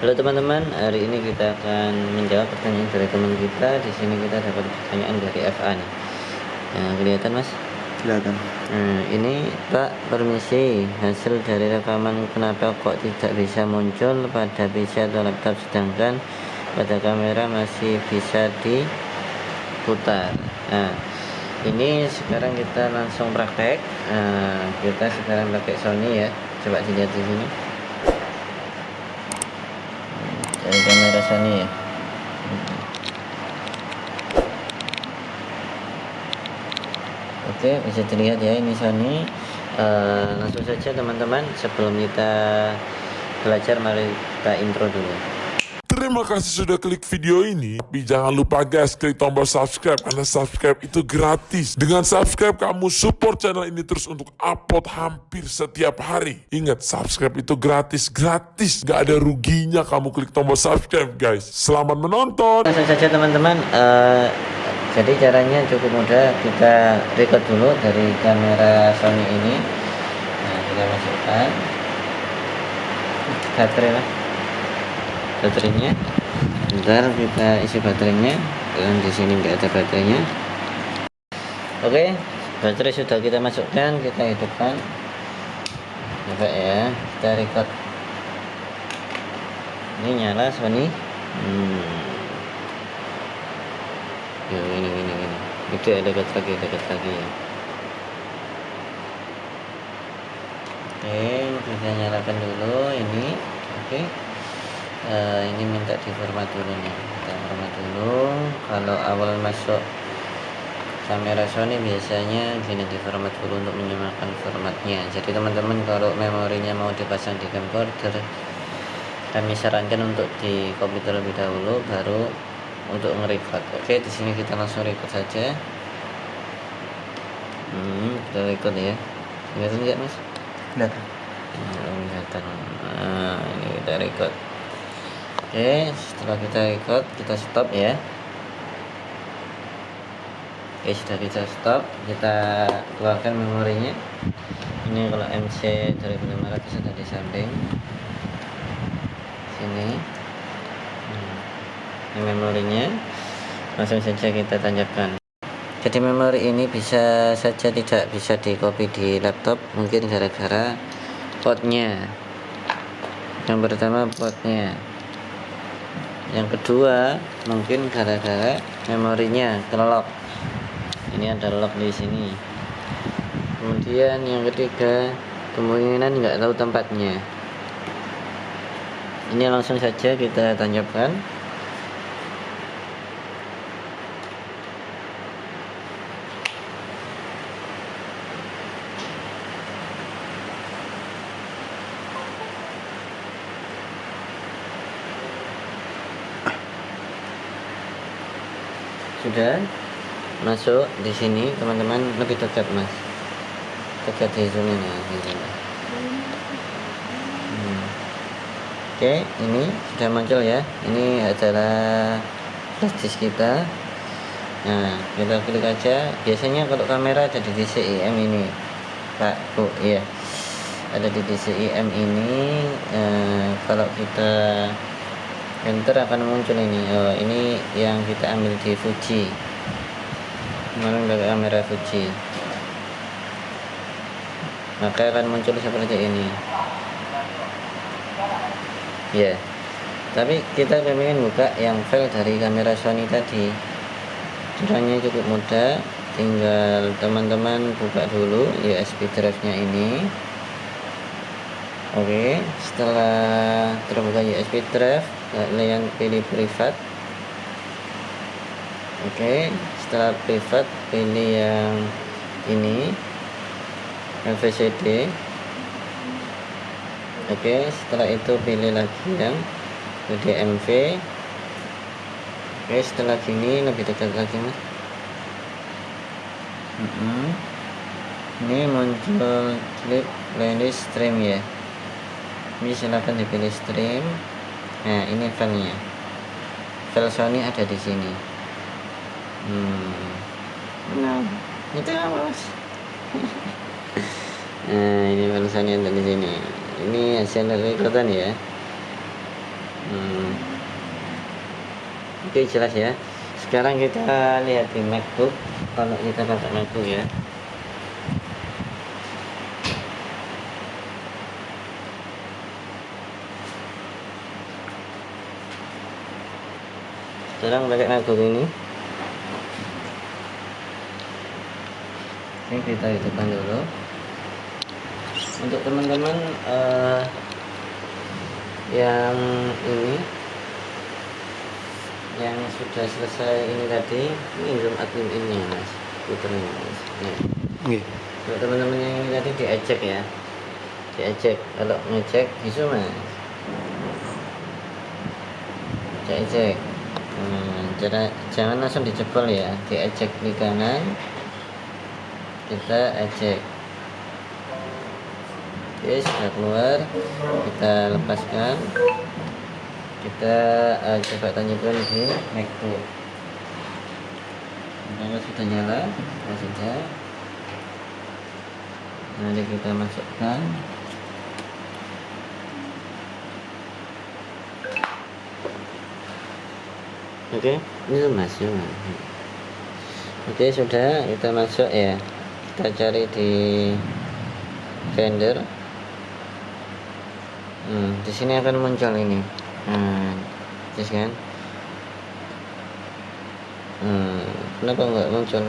Halo teman-teman, hari ini kita akan menjawab pertanyaan dari teman kita. Di sini kita dapat pertanyaan dari FA nih. Nah, kelihatan Mas? Kelihatan. Nah, ini Pak, permisi. Hasil dari rekaman kenapa kok tidak bisa muncul pada PC atau laptop sedangkan pada kamera masih bisa diputar. Nah, ini sekarang kita langsung praktek. Nah, kita sekarang pakai Sony ya. Coba dilihat di sini. Dari kamera Sony ya. Oke, bisa dilihat ya ini Sony. Uh, langsung saja teman-teman sebelum kita belajar mari kita intro dulu. Terima kasih sudah klik video ini. Tapi jangan lupa guys, klik tombol subscribe. Karena subscribe itu gratis. Dengan subscribe, kamu support channel ini terus untuk upload hampir setiap hari. Ingat, subscribe itu gratis. Gratis. Gak ada ruginya kamu klik tombol subscribe guys. Selamat menonton. Langsung saja teman-teman. Uh, jadi caranya cukup mudah. Kita record dulu dari kamera Sony ini. Nah, kita masukkan baterai lah baterainya. Ntar kita isi baterainya. Dan di sini nggak ada baterainya. Oke baterai sudah kita masukkan kita hidupkan. Coba ya kita record. Ini nyala Sony. Hmm. Yo, ini ini ini. Itu ada dekat lagi dekat lagi ya. Oke kita nyalakan dulu ini. Oke uh, ini minta di format dulu nih kita format dulu. Kalau awal masuk kamera Sony biasanya gini di format dulu untuk menyamakan formatnya jadi teman-teman kalau memorinya mau dipasang di camcorder kami sarankan untuk di copy terlebih dahulu baru untuk nge-record. Oke di sini kita langsung record saja. Hmm, kita record ya. Kelihatan nggak mas? Kelihatan. Nah, kelihatan. Nah ini kita record Oke setelah kita record kita stop ya. Oke sudah kita stop kita keluarkan memorinya. Ini kalau MC 2500 ada di samping. Sini. Hmm. ini memorinya. Langsung saja kita tancapkan jadi memori ini bisa saja tidak bisa di copy di laptop mungkin gara-gara potnya. Yang pertama potnya yang kedua mungkin gara-gara memorinya kelok ini ada lock di sini. Kemudian yang ketiga kemungkinan nggak tahu tempatnya. Ini langsung saja kita tancapkan sudah masuk di sini teman-teman. Lebih dekat mas. Dekat zoom ini hmm. oke ini sudah muncul ya. Ini adalah flash kita. Nah kita klik aja. Biasanya kalau kamera ada di DCIM ini Pak Bu ya ada di DCIM ini eh, kalau kita enter akan muncul ini oh ini yang kita ambil di Fuji. Kemarin dari kamera Fuji. Maka akan muncul seperti ini. Ya yeah. tapi kita ingin buka yang file dari kamera Sony tadi. Caranya cukup mudah. Tinggal teman-teman buka dulu USB drive nya ini. Oke, setelah terbuka USB drive, kalian pilih privat. Oke, setelah privat pilih yang ini MVCD. Oke, setelah itu pilih lagi yang DMV. Oke, setelah gini lebih dekat lagi mas. Ini muncul klip playlist stream ya ini silahkan dipilih stream nah ini filenya file Sony ada di sini. Hmm. nah. Itu apa mas? Nah ini file Sony ada di sini. Ini hasil rekordan ya. Hmm. oke jelas ya. Sekarang kita lihat di macbook. Kalau kita pakai macbook ya sekarang pakai macbook ini. Ini kita hidupkan dulu. Untuk teman-teman uh, yang ini yang sudah selesai ini tadi ini zoom admin ini mas. Puternya mas. Nih. Nggih. untuk teman-teman yang ini tadi diejek ya. Diejek. Kalau ngecek bisa mas. Diejek hmm, jangan, langsung dijebol ya. Diejek di kanan. Kita ejek. Oke sudah keluar. Kita lepaskan. Kita uh, coba tanyakan di macbook. Pertama sudah nyala ya sudah nanti kita masukkan oke. Ini masuk oke sudah kita masuk ya. Kita cari di vendor. Hmm, di sini akan muncul ini. Nah terus kan? Hmm, kenapa nggak muncul?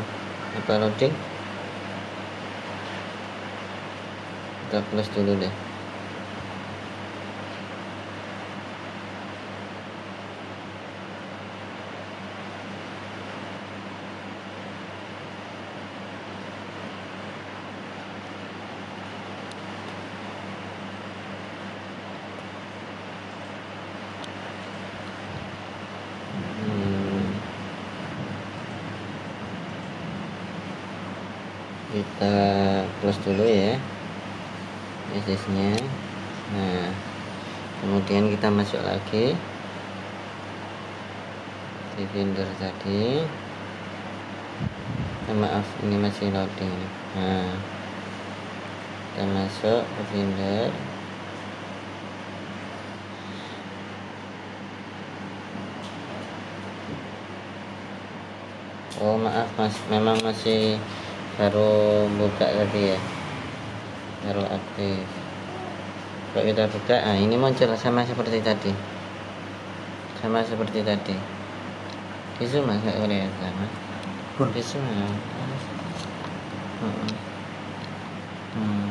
Apa loading? Kita close dulu deh kita close dulu ya SS nya nah kemudian kita masuk lagi. Di vendor tadi. Ah, maaf ini masih loading. Nah kita masuk ke vendor. Oh maaf mas, memang masih baru buka tadi ya, baru aktif. Kalau kita buka, ah ini muncul sama seperti tadi, sama seperti tadi. Bisu mas nggak mas? Pun. Bisu mas. Hmm. Hmm.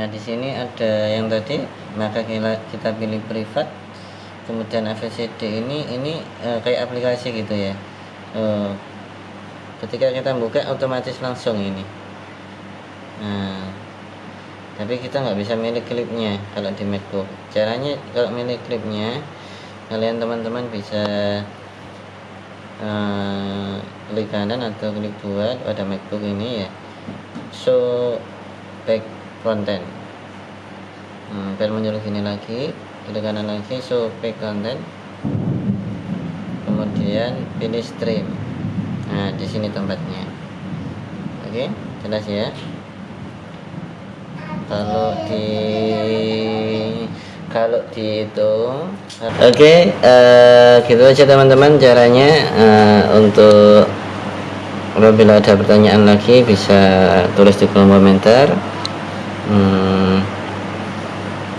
Nah di sini ada yang tadi, maka kita pilih privat kemudian AVCD ini ini eh, kayak aplikasi gitu ya Eh, ketika kita buka otomatis langsung ini. Nah tapi kita nggak bisa milih klipnya kalau di MacBook. Caranya kalau milih klipnya kalian teman-teman bisa eh, klik kanan atau klik dua pada MacBook ini ya. Show back content. Hmm, biar muncul gini lagi klik kanan lagi show back content. Kemudian pilih stream nah di sini tempatnya. Oke jelas ya. Kalau di kalau di itu oke eh, gitu aja teman-teman caranya. Eh, untuk apabila ada pertanyaan lagi bisa tulis di kolom komentar. Hmm,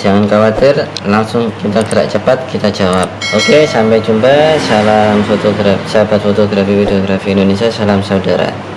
jangan khawatir langsung kita gerak cepat kita jawab. Oke sampai jumpa. Salam fotografi sahabat fotografi videografi Indonesia salam saudara